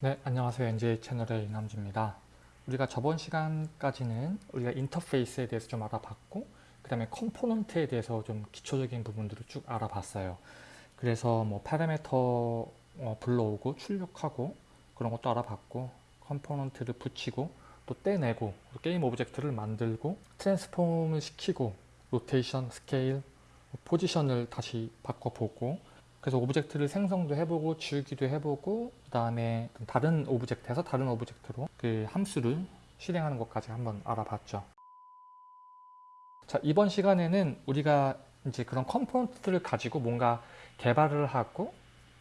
네, 안녕하세요. NJ 채널의 이남주입니다. 우리가 저번 시간까지는 우리가 인터페이스에 대해서 좀 알아봤고 그 다음에 component에 대해서 좀 기초적인 부분들을 쭉 알아봤어요. 그래서 뭐 파라미터 어, 불러오고 출력하고 그런 것도 알아봤고 component를 붙이고 또 떼내고 또 game object를 만들고 transform을 시키고 로테이션, 스케일, 포지션을 다시 바꿔보고 그래서 object를 생성도 해보고 지우기도 해보고 그 다음에 다른 object에서 다른 object로 그 함수를 실행하는 것까지 한번 알아봤죠. 자 이번 시간에는 우리가 이제 그런 component를 가지고 뭔가 개발을 하고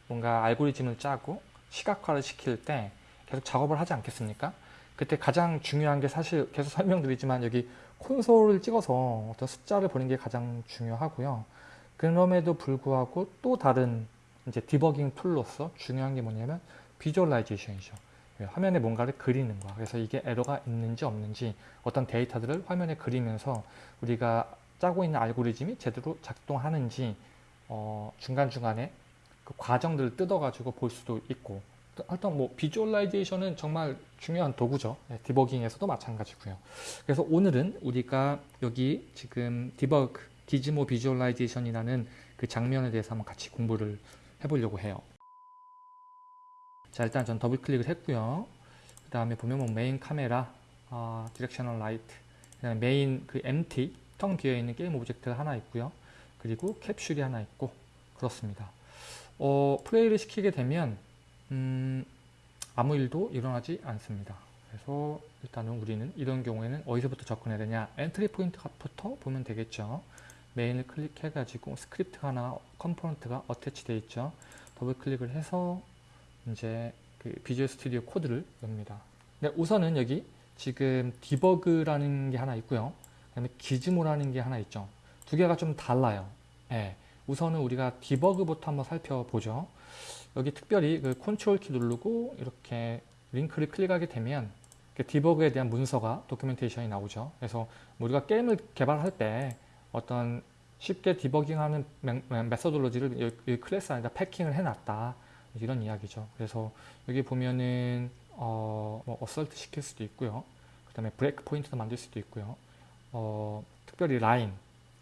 뭔가 알고리즘을 짜고 시각화를 시킬 때 계속 작업을 하지 않겠습니까? 그때 가장 중요한 게 사실 계속 설명드리지만 여기 콘솔을 찍어서 어떤 숫자를 보는 게 가장 중요하고요. 그럼에도 불구하고 또 다른 이제 디버깅 tool로서 중요한 게 뭐냐면 visualization이죠. 화면에 뭔가를 그리는 거야. 그래서 이게 에러가 있는지 없는지 어떤 데이터들을 화면에 그리면서 우리가 짜고 있는 알고리즘이 제대로 작동하는지 어, 중간중간에 그 과정들을 뜯어가지고 볼 수도 있고 하여튼 뭐 visualization은 정말 중요한 도구죠. 네, 디버깅에서도 마찬가지고요. 그래서 오늘은 우리가 여기 지금 debug gizmo visualization이라는 그 장면에 대해서 한번 같이 공부를 해보려고 해요. 자 일단 전 더블 클릭을 했고요. 그 다음에 보면 뭐 main camera, 어, directional light, 그다음에 메인 그 empty 텅 비어 있는 game object가 하나 있고요. 그리고 캡슐이 하나 있고 그렇습니다. 어, 플레이를 시키게 되면 음, 아무 일도 일어나지 않습니다. 그래서 일단은 우리는 이런 경우에는 어디서부터 접근해야 되냐 entry point부터 보면 되겠죠. 메인을 클릭해 가지고 스크립트가 하나 component가 attach 되어 있죠. 더블 클릭을 해서 이제 그 Visual Studio Code를 엽니다. 네, 우선은 여기 지금 디버그라는 게 하나 있고요. 그 다음에 gizmo라는 게 하나 있죠. 두 개가 좀 달라요. 네, 우선은 우리가 디버그부터 한번 살펴보죠. 여기 특별히 그 컨트롤 키 누르고 이렇게 링크를 클릭하게 되면 그 디버그에 대한 문서가 documentation이 나오죠. 그래서 우리가 게임을 개발할 때 어떤 쉽게 디버깅하는 methodology를 이 클래스 안에다 패킹을 해놨다 이런 이야기죠. 그래서 여기 보면은 어, 뭐 assert 시킬 수도 있고요. 그 다음에 break point도 만들 수도 있고요. 어, 특별히 라인,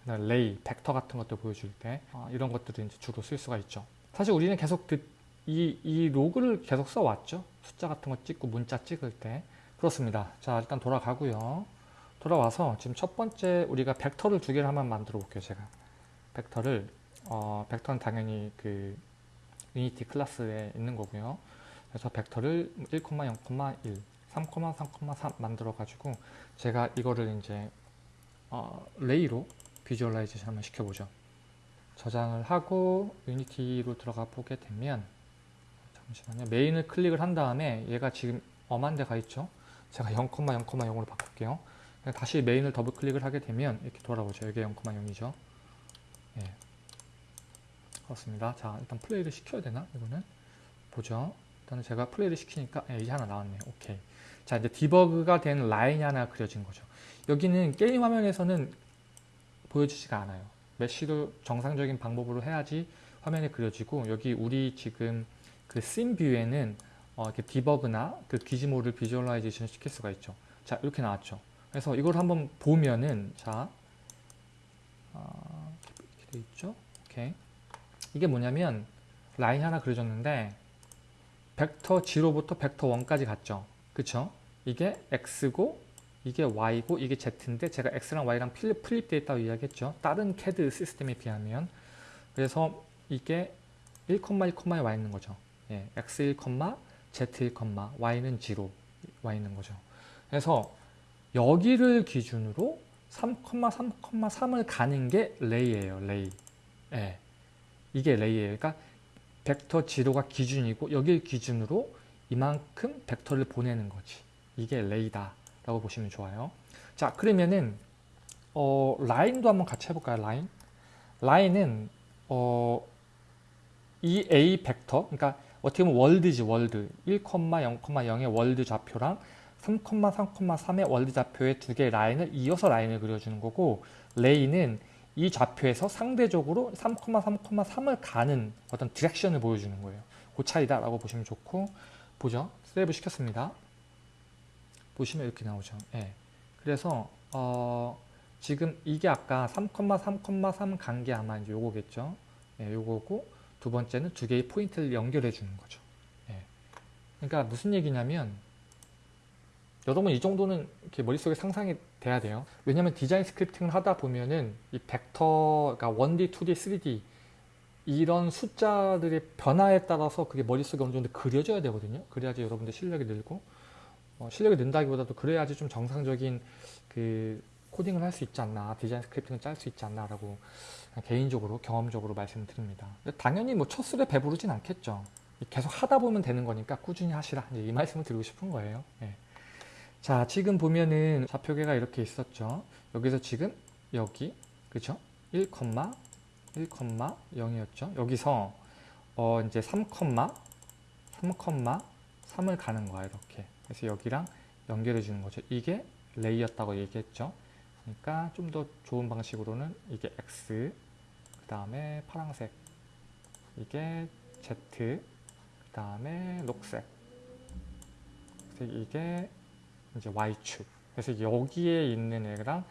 ray, 벡터 같은 것도 보여줄 때 어, 이런 것들을 이제 주로 쓸 수가 있죠. 사실 우리는 계속 그, 이, 이 로그를 계속 써왔죠. 숫자 같은 거 찍고 문자 찍을 때 그렇습니다. 자 일단 돌아가고요. 돌아와서 지금 첫 번째 우리가 벡터를 두 개를 한번 만들어 볼게요 제가. 벡터를 어, 벡터는 당연히 그 Unity 클래스에 있는 거고요. 그래서 벡터를 1,0,1 3,3,3 만들어 가지고 제가 이거를 이제 어, ray로 visualization 한번 시켜보죠. 저장을 하고 Unity로 들어가 보게 되면 잠시만요. 메인을 클릭을 한 다음에 얘가 지금 엄한 데가 있죠? 제가 0,0,0으로 바꿀게요 다시 메인을 더블 클릭을 하게 되면 이렇게 돌아오죠. 이게 0,0이죠. 예. 그렇습니다. 자, 일단 플레이를 시켜야 되나? 이거는 보죠. 일단은 제가 플레이를 시키니까 예, 이게 하나 나왔네요. 오케이. 자, 이제 디버그가 된 라인이 하나 그려진 거죠. 여기는 게임 화면에서는 보여지지가 않아요. mesh도 정상적인 방법으로 해야지 화면에 그려지고 여기 우리 지금 그 scene view에는 어, 이렇게 디버그나 그 gizmo를 visualization 시킬 수가 있죠. 자, 이렇게 나왔죠. 그래서 이걸 한번 보면은 자 어, 이렇게 돼 있죠. 오케이. 이게 뭐냐면 라인 하나 그려졌는데 벡터 0부터 벡터 1까지 갔죠. 그쵸? 이게 x고 이게 y고 이게 z인데 제가 x랑 y랑 플립되어 있다고 이야기했죠. 다른 CAD 시스템에 비하면 그래서 이게 1,1,에 와 있는 거죠. 예, x1, z1, y는 0 와 있는 거죠. 그래서 여기를 기준으로 3,3,3을 가는 게 레이예요. 레이. 예. 이게 레이예요. 그러니까 벡터 zero가 기준이고 여기 기준으로 이만큼 벡터를 보내는 거지. 이게 ray다 라고 보시면 좋아요. 자 그러면은 어, 라인도 한번 같이 해볼까요? 라인. 라인은 어, 이 A 벡터 그러니까 어떻게 보면 world지 world 1,0,0의 world 좌표랑 3,3,3의 world 좌표의 두 개의 라인을 이어서 라인을 그려주는 거고 ray는 이 좌표에서 상대적으로 3,3,3을 가는 어떤 direction을 보여주는 거예요. 그 차이다 라고 보시면 좋고 보죠. save 시켰습니다. 보시면 이렇게 나오죠. 예. 그래서 어, 지금 이게 아까 3,3,3 간 게 아마 이제 요거겠죠. 예, 요거고 두 번째는 두 개의 포인트를 연결해 주는 거죠. 예. 그러니까 무슨 얘기냐면 여러분 이 정도는 이렇게 머릿속에 상상이 돼야 돼요. 왜냐면 디자인 scripting을 하다 보면은 이 벡터, 그러니까 1D, 2D, 3D 이런 숫자들의 변화에 따라서 그게 머릿속에 어느 정도 그려져야 되거든요. 그래야지 여러분들 실력이 늘고 어, 실력이 는다기보다도 그래야지 좀 정상적인 그 코딩을 할 수 있지 않나 디자인 스크립팅을 짤 수 있지 않나 라고 개인적으로 경험적으로 말씀드립니다. 당연히 뭐 첫 술에 배부르진 않겠죠. 계속 하다 보면 되는 거니까 꾸준히 하시라 이 말씀을 드리고 싶은 거예요. 예. 자 지금 보면은 좌표계가 이렇게 있었죠. 여기서 지금 여기 그죠? 1, 1,0이었죠. 여기서 어 이제 3, 3,3을 가는 거야 이렇게. 그래서 여기랑 연결해 주는 거죠. 이게 레이였다고 얘기했죠. 그러니까 좀 더 좋은 방식으로는 이게 X, 그 다음에 파란색, 이게 Z, 그 다음에 녹색, 이게 이제 Y축. 그래서 여기에 있는 애랑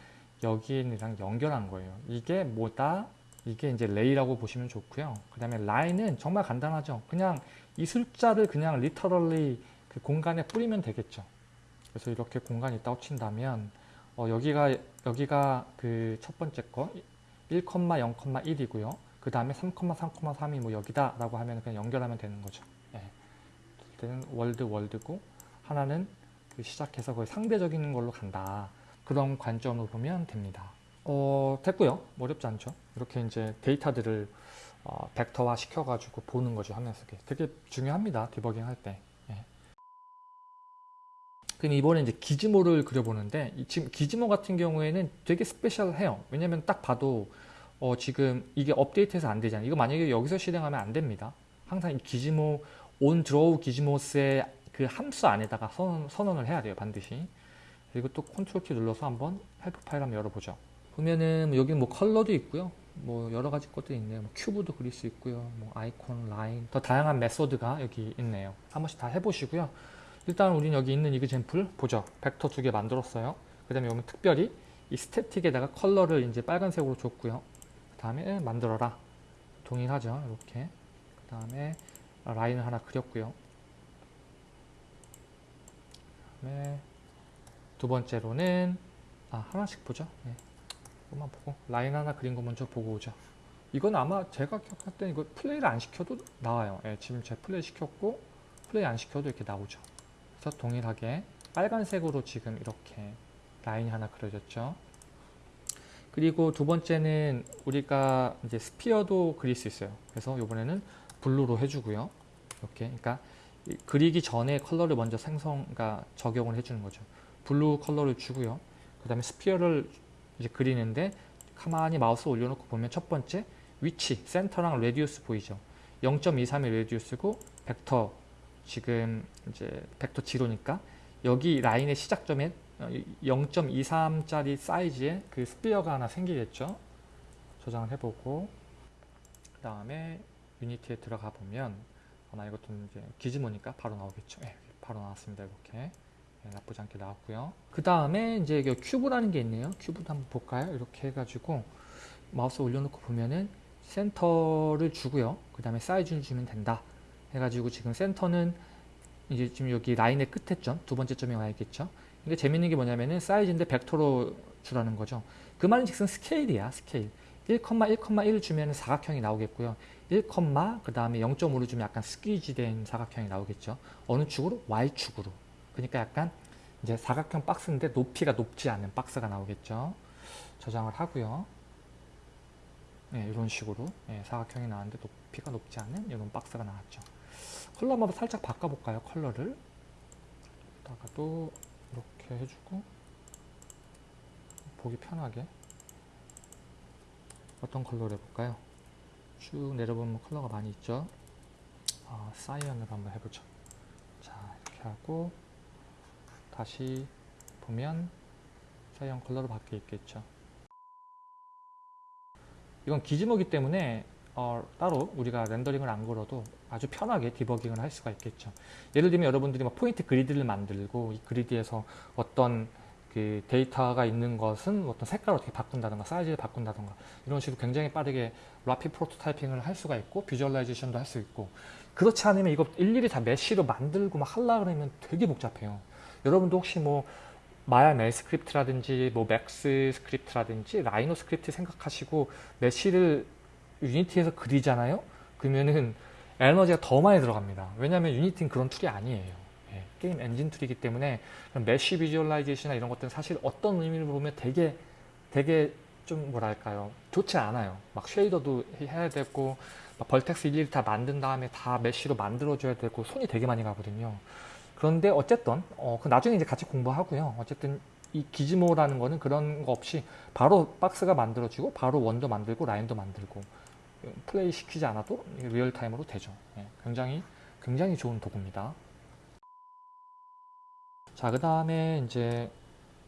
여기에 있는 애랑 연결한 거예요. 이게 뭐다? 이게 이제 ray라고 보시면 좋고요. 그 다음에 라인은 정말 간단하죠. 그냥 이 숫자를 그냥 literally 그 공간에 뿌리면 되겠죠. 그래서 이렇게 공간이 있다고 친다면 어, 여기가 여기가 그 첫 번째 거 1,0,1이고요. 그 다음에 3,3,3이 뭐 여기다 라고 하면 그냥 연결하면 되는 거죠. 예. 때는 월드 월드고 하나는 그 시작해서 거의 상대적인 걸로 간다. 그런 관점으로 보면 됩니다. 어, 됐고요. 어렵지 않죠. 이렇게 이제 데이터들을 어, 벡터화 시켜가지고 보는 거죠. 속에. 되게 중요합니다. 디버깅 할 때. 예. 그럼 이번에 이제 기즈모를 그려보는데 이 지금 기즈모 같은 경우에는 되게 스페셜해요. 왜냐면 딱 봐도 어, 지금 이게 업데이트해서 안 되잖아요. 이거 만약에 여기서 실행하면 안 됩니다. 항상 이 gizmo OnDrawGizmos의 그 함수 안에다가 선언, 선언을 해야 돼요. 반드시. 그리고 또 컨트롤 키 눌러서 한번 help 파일 한번 열어보죠. 보면은 여기 뭐 컬러도 있고요. 뭐 여러 가지 것들이 있네요. 뭐 큐브도 그릴 수 있고요. 뭐 아이콘, 라인, 더 다양한 method가 여기 있네요. 한 번씩 다 해보시고요. 일단 우린 여기 있는 example 보죠. 벡터 두 개 만들었어요. 그 다음에 여기 특별히 이 static에다가 컬러를 이제 빨간색으로 줬고요. 그 다음에 만들어라. 동일하죠. 이렇게. 그 다음에 라인을 하나 그렸고요. 그 다음에 두 번째로는 아 하나씩 보죠. 네. 이것만 보고 라인 하나 그린 거 먼저 보고 오죠. 이건 아마 제가 기억할 때는 이거 플레이를 안 시켜도 나와요. 예, 지금 제가 플레이 시켰고 플레이 안 시켜도 이렇게 나오죠. 그래서 동일하게 빨간색으로 지금 이렇게 라인이 하나 그려졌죠. 그리고 두 번째는 우리가 이제 sphere도 그릴 수 있어요. 그래서 이번에는 블루로 해주고요. 이렇게, 그러니까 그리기 전에 컬러를 먼저 생성, 그러니까 적용을 해주는 거죠. 블루 컬러를 주고요. 그 다음에 sphere를 이제 그리는데 가만히 마우스 올려놓고 보면 첫 번째 위치, 센터랑 radius 보이죠. 0.23의 radius고 벡터 지금 이제 벡터 zero니까 여기 라인의 시작점에 0.23짜리 사이즈의 그 sphere가 하나 생기겠죠. 저장을 해보고 그 다음에 Unity에 들어가 보면 아마 이것도 이제 gizmo니까 바로 나오겠죠. 네, 바로 나왔습니다. 이렇게 네, 나쁘지 않게 나왔고요. 그 다음에 이제 여기 큐브라는 게 있네요. 큐브도 한번 볼까요? 이렇게 해가지고 마우스 올려놓고 보면은 센터를 주고요. 그 다음에 사이즈를 주면 된다. 해가지고 지금 센터는 이제 지금 여기 라인의 끝에 점, 두 번째 점에 와 있겠죠. 이게 재밌는 게 뭐냐면은 사이즈인데 벡터로 주라는 거죠. 그 말은 즉슨 스케일이야, 스케일. 1,1,1 주면 사각형이 나오겠고요. 1, 그 다음에 0.5를 주면 약간 squeeze 된 사각형이 나오겠죠. 어느 축으로? Y축으로. 그러니까 약간 이제 사각형 박스인데 높이가 높지 않은 박스가 나오겠죠. 저장을 하고요. 네, 이런 식으로 네, 사각형이 나왔는데 높이가 높지 않은 이런 박스가 나왔죠. 컬러 한번 살짝 바꿔볼까요? 컬러를. 다가도 이렇게 해주고 보기 편하게 어떤 컬러로 해볼까요? 쭉 내려보면 컬러가 많이 있죠. 아, 사이언으로 한번 해보죠. 자, 이렇게 하고 다시 보면 cyan 컬러로 바뀌어 있겠죠. 이건 gizmo기 때문에 어, 따로 우리가 렌더링을 안 걸어도 아주 편하게 디버깅을 할 수가 있겠죠. 예를 들면 여러분들이 뭐 point grid를 만들고 이 grid에서 어떤 그 데이터가 있는 것은 어떤 색깔을 어떻게 바꾼다든가 사이즈를 바꾼다든가 이런 식으로 굉장히 빠르게 rapid prototyping을 할 수가 있고 visualization도 할 수 있고 그렇지 않으면 이거 일일이 다 mesh로 만들고 막 하려 그러면 되게 복잡해요. 여러분도 혹시 뭐 마야 MEL script라든지 뭐 Max script라든지 Rhino script 생각하시고 mesh를 유니티에서 그리잖아요. 그러면은 에너지가 더 많이 들어갑니다. 왜냐하면 유니티는 그런 툴이 아니에요. 예, 게임 엔진 툴이기 때문에 mesh visualization이나 이런 것들은 사실 어떤 의미로 보면 되게 되게 좀 뭐랄까요 좋지 않아요. 막 쉐이더도 해야 되고 막 vertex 일일이 다 만든 다음에 다 mesh로 만들어줘야 되고 손이 되게 많이 가거든요. 그런데 어쨌든 어, 그 나중에 이제 같이 공부하고요. 어쨌든 이 gizmo라는 거는 그런 거 없이 바로 박스가 만들어지고 바로 원도 만들고 라인도 만들고 플레이 시키지 않아도 real-time으로 되죠. 예, 굉장히 굉장히 좋은 도구입니다. 자, 그 다음에 이제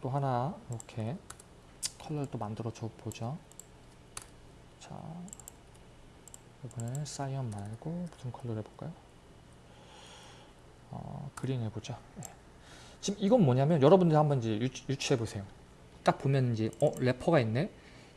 또 하나 이렇게 컬러를 또 만들어 줘 보죠. 자, 이번에 cyan 말고 무슨 컬러를 해볼까요? 어, green 해보자. 네. 지금 이건 뭐냐면 여러분들 한번 이제 유추, 해 보세요. 딱 보면 이제 어 ref가 있네.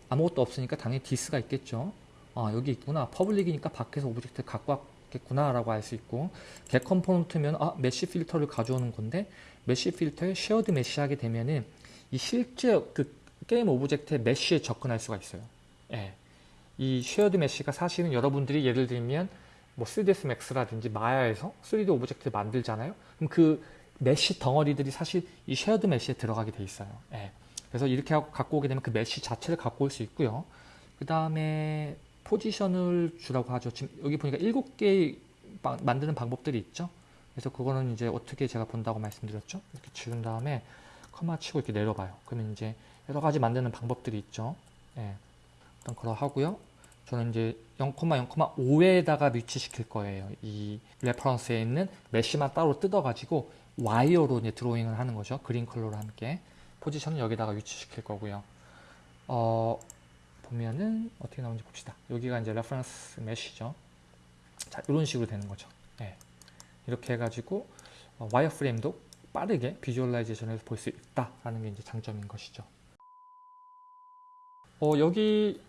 아무것도 없으니까 당연히 this가 있겠죠. 아 여기 있구나. public이니까 밖에서 object 갖고 왔겠구나 라고 알 수 있고 get 컴포넌트면 아 mesh filter를 가져오는 건데 mesh filter에 shared mesh 하게 되면은 이 실제 그 game object의 mesh에 접근할 수가 있어요. 예. 이 shared mesh가 사실은 여러분들이 예를 들면 뭐 3ds max라든지 마야에서 3D object를 만들잖아요. 그럼 그 mesh 덩어리들이 사실 이 shared mesh에 들어가게 돼 있어요. 예. 그래서 이렇게 갖고 오게 되면 그 mesh 자체를 갖고 올 수 있고요. 그 다음에 position을 주라고 하죠. 지금 여기 보니까 7개 만드는 방법들이 있죠. 그래서 그거는 이제 어떻게 제가 본다고 말씀드렸죠. 이렇게 지운 다음에 커마 치고 이렇게 내려봐요. 그러면 이제 여러 가지 만드는 방법들이 있죠. 예. 일단 그러 하고요. 저는 이제 0,0,5에다가 위치시킬 거예요. 이 reference에 있는 mesh만 따로 뜯어가지고 wire로 이제 drawing을 하는 거죠. green 컬러로 함께. position은 여기다가 위치시킬 거고요. 어, 보면은 어떻게 나오는지 봅시다. 여기가 이제 reference mesh죠. 자, 이런 식으로 되는 거죠. 네. 이렇게 해가지고 어, 와이어 프레임도 빠르게 비주얼라이제이션에서 볼 수 있다라는 게 이제 장점인 것이죠. 어, 여기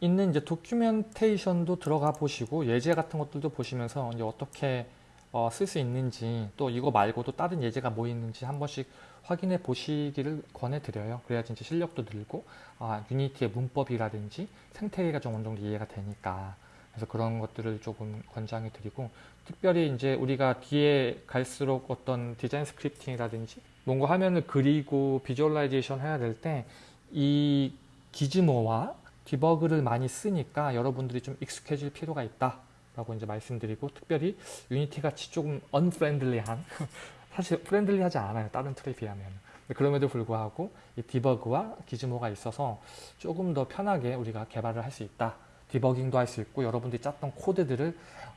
있는 이제 도큐멘테이션도 들어가 보시고 예제 같은 것들도 보시면서 이제 어떻게 어, 쓸 수 있는지 또 이거 말고도 다른 예제가 뭐 있는지 한 번씩 확인해 보시기를 권해드려요. 그래야지 이제 실력도 늘고 아, 유니티의 문법이라든지 생태계가 좀 어느 정도 이해가 되니까 그래서 그런 것들을 조금 권장해 드리고 특별히 이제 우리가 뒤에 갈수록 어떤 design scripting이라든지 뭔가 화면을 그리고 visualization 해야 될 때 이 gizmo와 debug를 많이 쓰니까 여러분들이 좀 익숙해질 필요가 있다 라고 이제 말씀드리고 특별히 유니티 같이 조금 unfriendly한 사실 friendly하지 않아요 다른 툴에 비하면 그럼에도 불구하고 이 debug와 gizmo가 있어서 조금 더 편하게 우리가 개발을 할 수 있다 디버깅도 할 수 있고 여러분들이 짰던 코드들을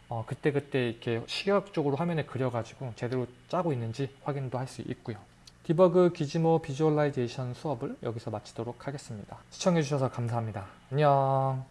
어, 그때그때 이렇게 시각적으로 화면에 그려가지고 제대로 짜고 있는지 확인도 할 수 있고요 debug gizmo visualization 수업을 여기서 마치도록 하겠습니다. 시청해주셔서 감사합니다. 안녕